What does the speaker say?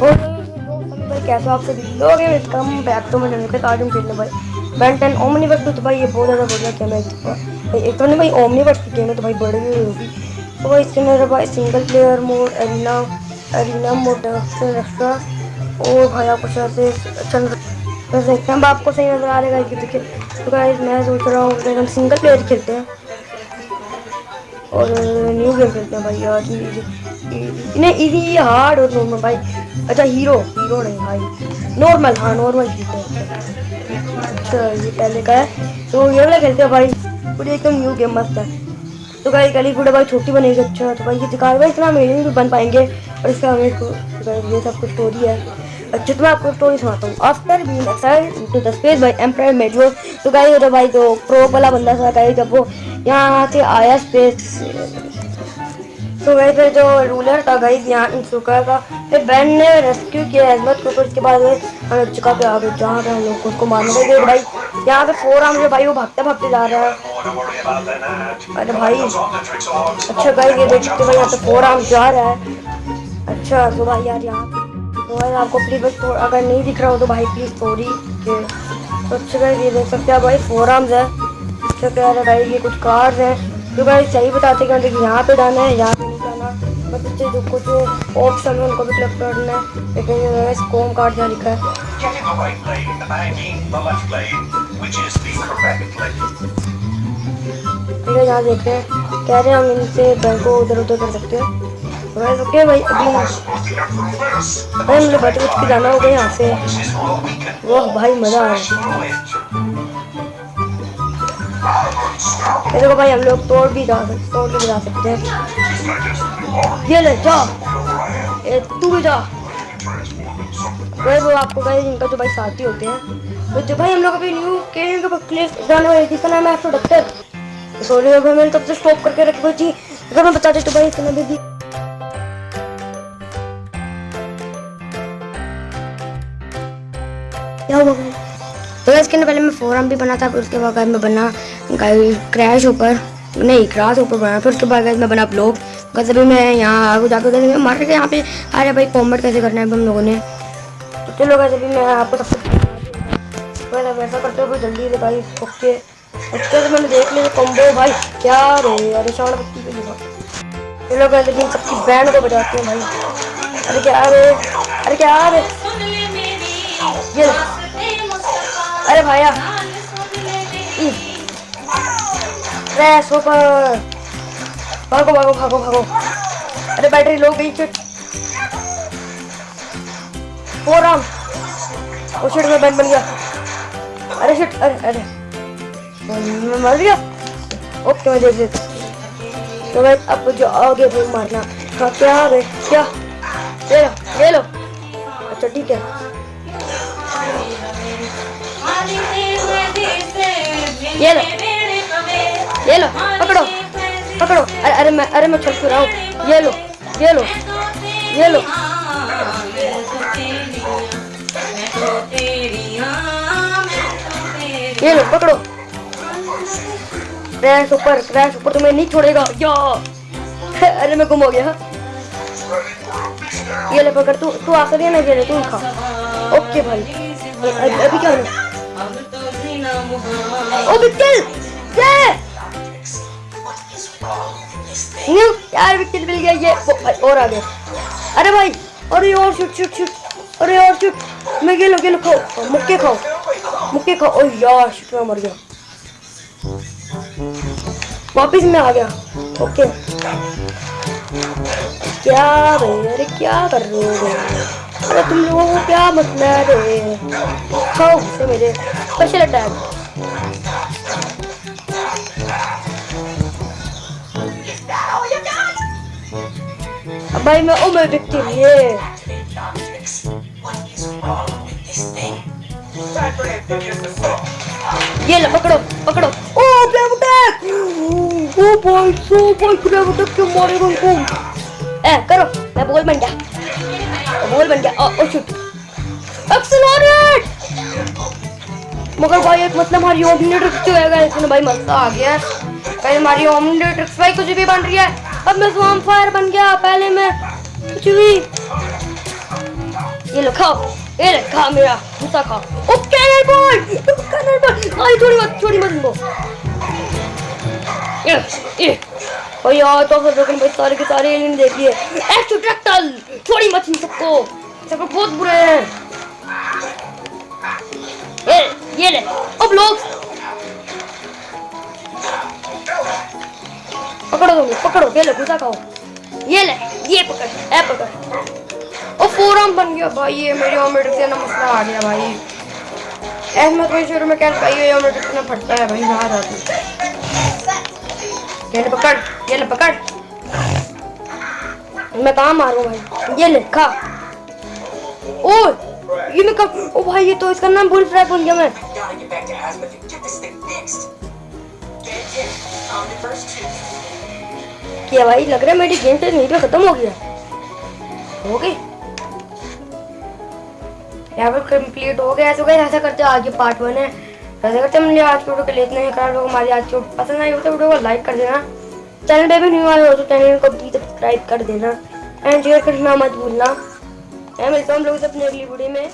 और तो भाई। तो ये बहुत ज़्यादा बढ़िया गेम है भाई, एक तो भाई ओमनी वर्क की गेम है तो भाई बड़ी हुई होगी। तो भाई इसके अंदर भाई single player mode arena arena mode extra और भाई आपको शायद से अच्छा देखते हैं। आपको सही नज़र आ रहा है कि देखिए तो भाई मैं सोच रहा हूँ हम सिंगल प्लेयर खेलते हैं। और न्यू गेम खेलते हैं भाई यार नहीं इजी हार्ड और नॉर्मल भाई। अच्छा हीरो हीरो नहीं, भाई। नॉर्मल हाँ नॉर्मल हैं अच्छा ये पहले का है। तो ये वाला खेलते हैं, भाई। पूरी एकदम न्यू गेम मस्त है। तो भाई गली गुड़ा भाई छोटी बनेगी अच्छा। तो भाई, ये दिखा भाई इतना अमेजिंग भी बन पाएँगे। और इसका हमें ये सब कुछ स्टोरी है। अच्छा तो मैं आपको स्टोरी सुनाता हूँ। After being excited to the space by empire major तो गाइस तो भाई, जो प्रो वाला बंदा था गाइस जब वो यहाँ से आया स्पेस तो वैसे जो रूलर था, गई यहाँ इंसुका का। फिर बैन ने रेस्क्यू किया अजमत को तो उसके बाद चुका पे आ गए जहाँ पे हम लोग को उसको मारने लगे भाई, यहाँ पे फोर आर्म जो भाई वो भागते भागते जा रहा है। अरे भाई अच्छा गई ये देख सकते भाई, यहाँ पे फोर आर्म जा रहा है। अच्छा तो भाई यार यहाँ तो भाई आपको प्लीज़ तो अगर नहीं दिख रहा हो तो भाई प्लीज़ के तो अच्छा गई ये देख सकते हैं भाई फोर आर्म्स है। अच्छा कह रहे भाई, ये कुछ कार्स हैं। तो भाई सही बताते हैं कि यहाँ पे जाना है, यहाँ पे जाना जो कुछ ऑप्शन है, उनको भी क्लिक करना है लेकिन स्कोम कार्ड जहाँ लिखा है Getting the right lane. ठीक है यहाँ देखते हैं कह रहे हैं हम इनसे बैंक को उधर उधर कर सकते हैं तो भाई रुके भाई, अभी भाई मुझे बच बच के जाना होगा यहाँ से. वाह भाई, मज़ा आ रहा है. ये देखो भाई हम लोग तोड़ भी जा सकते तोड़ के भी जा सकते हैं। ये ले, जा। ए, तू भी जा। भाई वो आपको भाई, इनका जो भाई साथी होते हैं। तो जो भाई हम लोग अभी न्यू के क्लिक जाने वाले जिसका नाम है एफ्रो डॉक्टर सॉरी अगर मैंने तब से स्टॉप करके रखी थी। अगर मैं बताते तो भाई नाम भी क्या हुआ तो इसके पहले मैं फोरम भी बना था, फिर उसके बाद मैं बना क्रैश ऊपर, नहीं क्रैश ऊपर बना, फिर उसके बाद मैं बना ब्लॉग बस अभी मैं यहाँ आगे जाकर कैसे मार के यहाँ पे रहे भाई कॉमेंट कैसे करना है हम लोगों ने। चलो वैसे भी मैं आपको सब वैसा करते हो जल्दी से भाई ओके उसके तो मैंने देख लिया कॉम्बो भाई, क्या रे अरे शाण बत्ती पे लिखा चलो वैसे भी सबकी बैंड को बजाते हैं, भाई। अरे क्या रे, अरे क्या रे। ये। अरे भाया। क्रैश ऊपर भागो भागो भागो भागो। अरे बैटरी लो गई चिट। फोर आर्म ओ शिट में बैंड बन गया। अरे शिट अरे अरे। मैं मर गया। ओके मैं देख लेता तो भाई अब जो आगे भाई मारना। हाँ क्या है क्या? ये लो ये लो। अच्छा ठीक है। ये लो। ये लो। पकड़ो। पकड़ो। अरे अरे मैं अरे मैं छल रहा हूँ? ये लो। ये लो। ये लो। ये लो पकड़ो। क्रैश ऊपर क्रैश ऊपर तुम्हें नहीं छोड़ेगा। या। अरे मैं गुम हो गया। ये ले पकड़ तू तू आकर ना ये ले तू खा। ओके भाई। अभी, क्या ओ बिट्टल ये यार विकेट मिल गया ये? भाई, और आ गया अरे भाई अरे और शूट शूट शूट अरे और शूट मैं गेलो गेलो खाओ। मुक्के खाओ। मुक्के खाओ। ओ यार शूट मैं मर गया। वापिस मैं आ गया। ओके। क्या रे अरे क्या कर रहे हो? अरे तुम लोगों को क्या मसला है खाओ मेरे। स्पेशल अटैक भाई मैं ओ मैं विक्टिम ये लो, पकड़ो पकड़ो। ओ अटैक ओ भाई सो भाई ग्लैब अटैक क्यों मारेगा उनको ए, करो, मैं बॉल बन गया। बॉल बन गया। ओ शूट एक्सेलरेट मगर भाई, एक मतलब हमारी ओमनीट्रिक्स जो है गाइस इसमें भाई मज़ा आ गया है। पहले हमारी ओमनीट्रिक्स भाई, कुछ भी बन रही है। अब मैं स्वाम फायर बन गया, पहले मैं कुछ भी। ये लो, खाओ, ये ले, खा मेरा गुस्सा खाओ। ओ कैनल बॉल कैनल बॉल। आई छोड़ी मत छोड़ी मत इनको ये ये। और यार तो फिर लेकिन भाई सारे के सारे एलियन देखिए एक्स्ट्रैक्टल छोड़ी मत इन सबको। सबको बहुत बुरे हैं। ये ले, अब लोग। पकड़ो तुम पकड़ो, ये ले गुस्सा खाओ। ये ले, ये पकड़ ए पकड़। ओ फोरम बन गया भाई, ये मेरी ऑमलेट से ना मसला आ गया भाई। में कोई शुरू में क्या भाई ये ऑमलेट इतना फटता है भाई ना जाती ये ले, पकड़, ये ले, पकड़। मैं कहाँ मारूं भाई? ये ले, खा। ओ ये मैं कब ओ भाई, ये तो इसका नाम बुल फ्राई बन गया मैं। Gotta get back to Asmith and get this thing fixed. Get the first two. क्या भाई, लग रहा है मेरी गेम यहीं पे खत्म हो गया? हो गई? यहाँ पर कंप्लीट हो गया तो गई ऐसा करते आगे पार्ट वन है। ऐसा करते हैं हम आज की वीडियो के लिए इतना अगर लोग हमारी आज की पसंद आई हो तो वीडियो को लाइक कर देना। चैनल पे भी न्यू आए हो तो चैनल को भी सब्सक्राइब कर देना। एंड शेयर करना मत भूलना। मैं मिलता हूँ हम लोग से अपनी अगली वीडियो में।